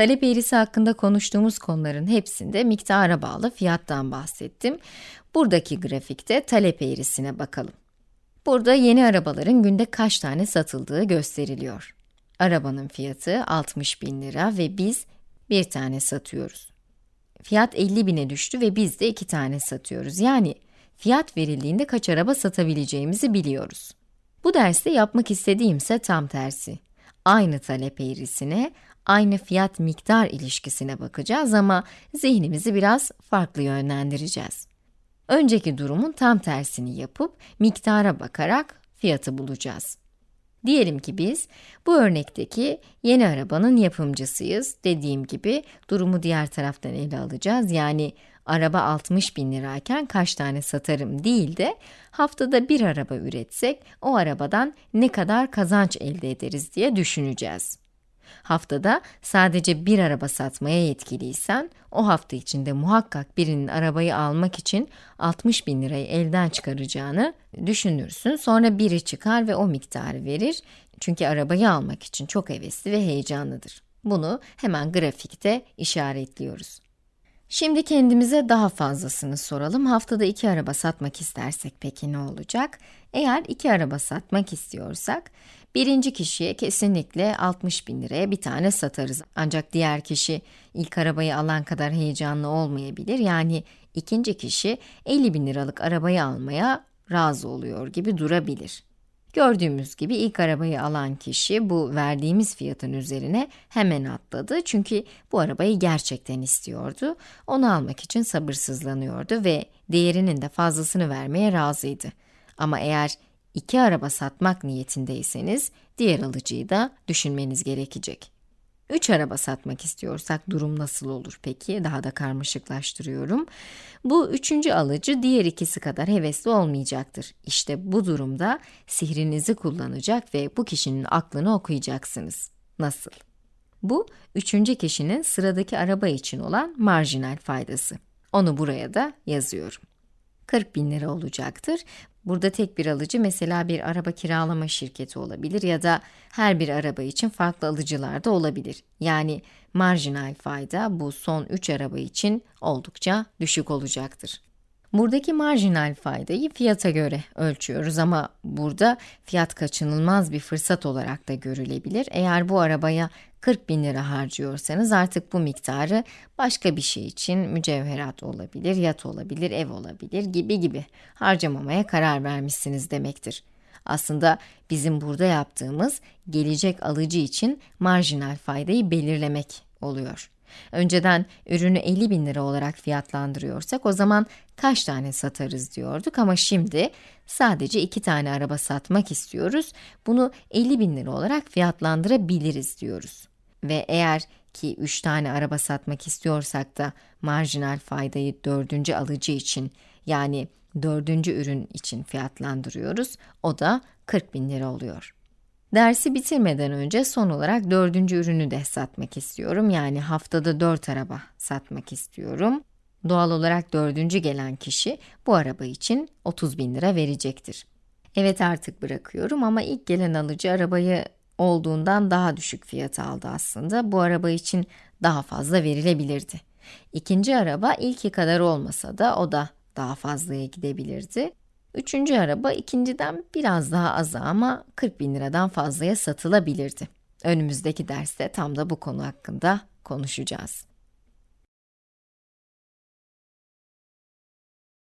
Talep eğrisi hakkında konuştuğumuz konuların hepsinde miktara bağlı fiyattan bahsettim. Buradaki grafikte talep eğrisine bakalım. Burada yeni arabaların günde kaç tane satıldığı gösteriliyor. Arabanın fiyatı 60 bin lira ve biz bir tane satıyoruz. Fiyat 50 bine düştü ve biz de iki tane satıyoruz. Yani fiyat verildiğinde kaç araba satabileceğimizi biliyoruz. Bu derste yapmak istediğimse tam tersi. Aynı talep eğrisine, aynı fiyat miktar ilişkisine bakacağız ama zihnimizi biraz farklı yönlendireceğiz. Önceki durumun tam tersini yapıp miktara bakarak fiyatı bulacağız. Diyelim ki biz bu örnekteki yeni arabanın yapımcısıyız. Dediğim gibi durumu diğer taraftan ele alacağız. Yani araba 60 bin lirayken kaç tane satarım değil de haftada bir araba üretsek o arabadan ne kadar kazanç elde ederiz diye düşüneceğiz. Haftada sadece bir araba satmaya yetkiliysen, o hafta içinde muhakkak birinin arabayı almak için 60 bin lirayı elden çıkaracağını düşünürsün. Sonra biri çıkar ve o miktarı verir. Çünkü arabayı almak için çok hevesli ve heyecanlıdır. Bunu hemen grafikte işaretliyoruz. Şimdi kendimize daha fazlasını soralım. Haftada iki araba satmak istersek peki ne olacak? Eğer iki araba satmak istiyorsak, birinci kişiye kesinlikle 60 bin liraya bir tane satarız. Ancak diğer kişi ilk arabayı alan kadar heyecanlı olmayabilir. Yani ikinci kişi 50 bin liralık arabayı almaya razı oluyor gibi durabilir. Gördüğümüz gibi ilk arabayı alan kişi bu verdiğimiz fiyatın üzerine hemen atladı. Çünkü bu arabayı gerçekten istiyordu. Onu almak için sabırsızlanıyordu ve değerinin de fazlasını vermeye razıydı. Ama eğer iki araba satmak niyetindeyseniz diğer alıcıyı da düşünmeniz gerekecek. 3 araba satmak istiyorsak durum nasıl olur peki? Daha da karmaşıklaştırıyorum. Bu üçüncü alıcı diğer ikisi kadar hevesli olmayacaktır. İşte bu durumda sihrinizi kullanacak ve bu kişinin aklını okuyacaksınız. Nasıl? Bu, üçüncü kişinin sıradaki araba için olan marjinal faydası. Onu buraya da yazıyorum. 40 bin lira olacaktır. Burada tek bir alıcı mesela bir araba kiralama şirketi olabilir ya da her bir araba için farklı alıcılar da olabilir. Yani marjinal fayda bu son 3 araba için oldukça düşük olacaktır. Buradaki marjinal faydayı fiyata göre ölçüyoruz ama burada fiyat kaçınılmaz bir fırsat olarak da görülebilir. Eğer bu arabaya 40 bin lira harcıyorsanız artık bu miktarı başka bir şey için mücevherat olabilir, yat olabilir, ev olabilir gibi gibi harcamamaya karar vermişsiniz demektir. Aslında bizim burada yaptığımız gelecek alıcı için marjinal faydayı belirlemek oluyor. Önceden ürünü 50 bin lira olarak fiyatlandırıyorsak o zaman kaç tane satarız diyorduk ama şimdi sadece iki tane araba satmak istiyoruz. Bunu 50 bin lira olarak fiyatlandırabiliriz diyoruz. Ve eğer ki 3 tane araba satmak istiyorsak da marjinal faydayı dördüncü alıcı için yani dördüncü ürün için fiyatlandırıyoruz. O da 40 bin lira oluyor. Dersi bitirmeden önce son olarak dördüncü ürünü de satmak istiyorum. Yani haftada dört araba satmak istiyorum. Doğal olarak dördüncü gelen kişi bu araba için 30 bin lira verecektir. Evet artık bırakıyorum ama ilk gelen alıcı arabayı olduğundan daha düşük fiyat aldı aslında. Bu araba için daha fazla verilebilirdi. İkinci araba ilki kadar olmasa da o da daha fazlaya gidebilirdi. Üçüncü araba ikinciden biraz daha az ama 40 bin liradan fazlaya satılabilirdi. Önümüzdeki derste tam da bu konu hakkında konuşacağız.